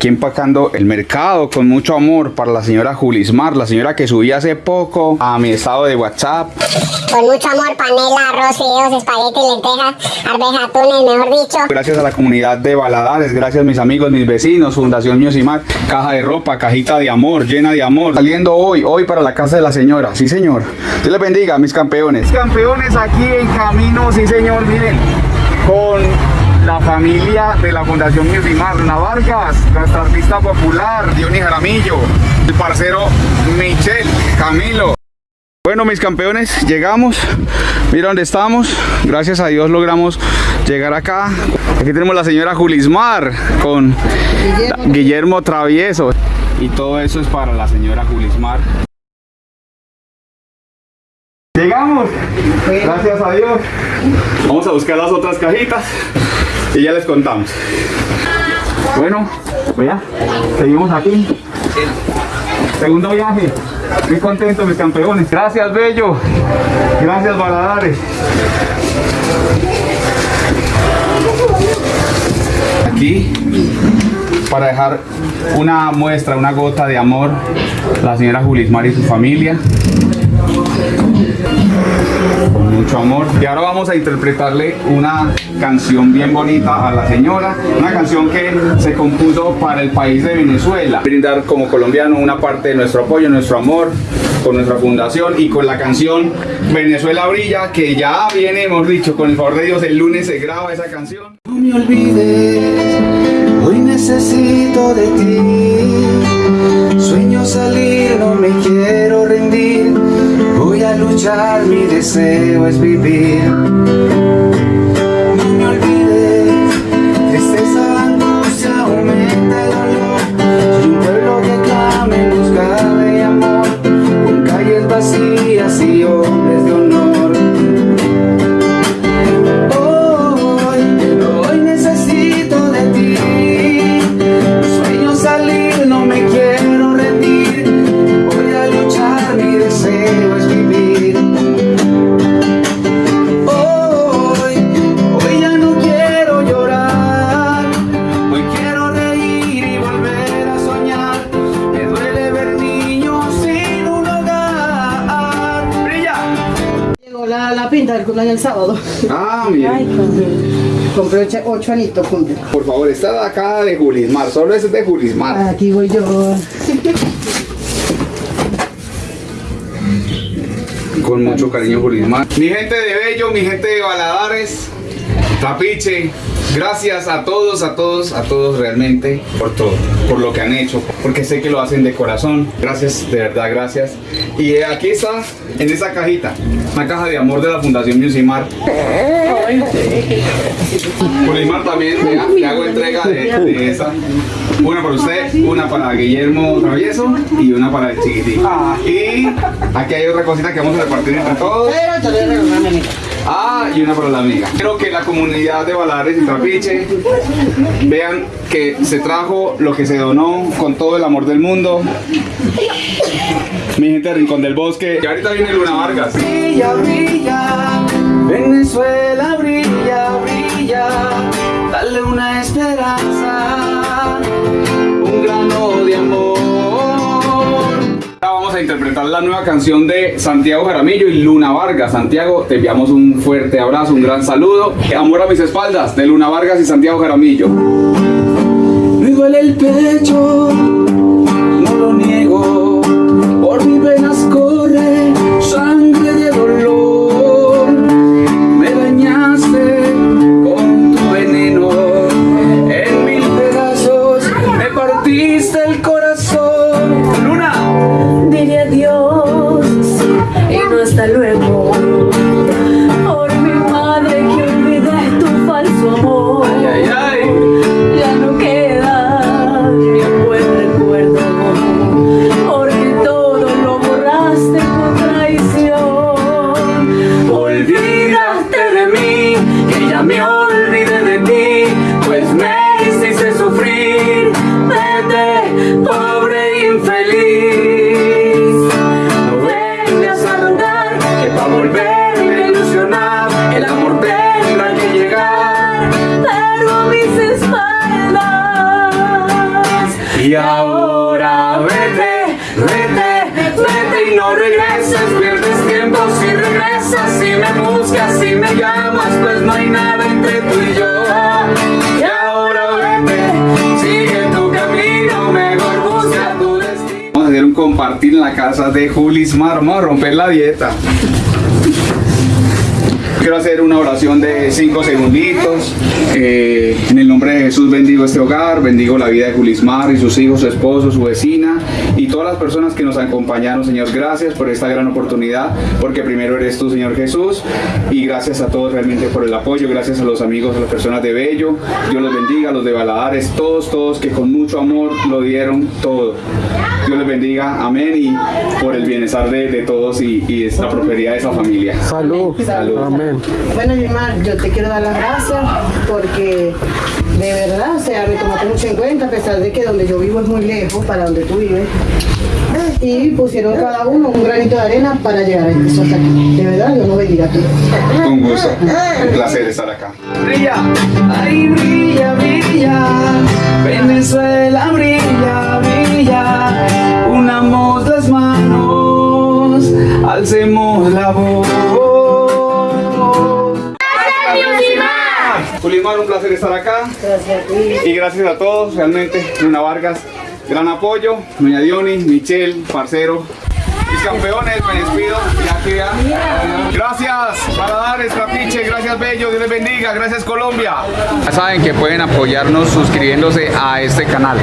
Aquí empacando el mercado con mucho amor para la señora Julismar, la señora que subí hace poco a mi estado de WhatsApp. Con mucho amor, panela, arroz, fideos, espagueti, lentejas, arvejas, atunes, mejor dicho. Gracias a la comunidad de Baladares, gracias mis amigos, mis vecinos, Fundación Miocimar, caja de ropa, cajita de amor, llena de amor. Saliendo hoy, hoy para la casa de la señora, sí señor. Dios les bendiga, mis campeones. Campeones aquí en camino, sí señor, miren, familia de la Fundación Luna Vargas, nuestra artista popular, Dionis Jaramillo, el parcero Michel, Camilo. Bueno, mis campeones, llegamos. Mira dónde estamos. Gracias a Dios logramos llegar acá. Aquí tenemos la señora Julismar con Guillermo, Guillermo Travieso. Y todo eso es para la señora Julismar. Llegamos. Gracias a Dios. Vamos a buscar las otras cajitas y ya les contamos. Bueno, vea, seguimos aquí. Segundo viaje. Muy contento, mis campeones. Gracias, Bello. Gracias, Baladares. Aquí, para dejar una muestra, una gota de amor, la señora Julismar y su familia. Con mucho amor. Y ahora vamos a interpretarle una canción bien bonita a la señora. Una canción que se compuso para el país de Venezuela. Brindar como colombiano una parte de nuestro apoyo, nuestro amor con nuestra fundación y con la canción Venezuela Brilla que ya viene, hemos dicho, con el favor de Dios, el lunes se graba esa canción. No me olvides, hoy necesito de ti. Sueño salir, Voy a luchar, mi deseo La, pinta del cumpleaños el sábado. Ah, mira. Compré ocho, ocho anitos, cumple. Por favor, esta de acá de Julismar, solo ese es de Julismar. Aquí voy yo. Con mucho cariño, Julismar. Mi gente de Bello, mi gente de Baladares, Tapiche, gracias a todos, a todos, a todos realmente por todo, por lo que han hecho, porque sé que lo hacen de corazón. Gracias, de verdad, gracias. Y eh, aquí está, en esa cajita, una caja de amor de la Fundación Musimar. Julismar también, le hago entrega de, de esa. Una para usted, una para Guillermo Travieso y una para el chiquitín. Y aquí hay otra cosita que vamos a repartir entre todos. Ah, y una para la amiga. Quiero que la comunidad de Balares y Trapiche vean que se trajo lo que se donó con todo el amor del mundo. Mi gente de Rincón del Bosque. Y ahorita viene Luna Vargas. brilla, brilla, la nueva canción de Santiago Jaramillo y Luna Vargas. Santiago, te enviamos un fuerte abrazo, un gran saludo. Amor a mis espaldas de Luna Vargas y Santiago Jaramillo. Me duele el pecho, casa de Julismar, vamos a romper la dieta. Quiero hacer una oración de cinco segunditos. Eh, en el nombre de Jesús bendigo este hogar, bendigo la vida de Julismar y sus hijos, su esposo, su vecina y todas las personas que nos acompañaron. Señor, gracias por esta gran oportunidad, porque primero eres tú, Señor Jesús, y gracias a todos realmente por el apoyo, gracias a los amigos, a las personas de Bello. Dios los bendiga, a los de Baladares, todos, todos que con mucho amor lo dieron todo. Dios les bendiga, amén, y por el bienestar de, de todos y, y la prosperidad de esa familia. Salud. Salud. Amén. Bueno, Yimar, yo te quiero dar las gracias porque de verdad, o sea, me tomaste mucho en cuenta, a pesar de que donde yo vivo es muy lejos para donde tú vives. Y pusieron cada uno un granito de arena para llegar a esto hasta aquí. De verdad, Dios nos bendiga a todos. Un gusto, un placer estar acá. brilla, ay brilla, brilla, Venezuela brilla, brilla, unamos las manos, alcemos Julimar, un placer estar acá. Y gracias a todos, realmente, Luna Vargas, gran apoyo. Doña Diony, Michelle, parcero. Mis campeones, me despido. Ya queda. Gracias, Paladares, Trapiche, gracias Bello, Dios les bendiga, gracias Colombia. Ya saben que pueden apoyarnos suscribiéndose a este canal.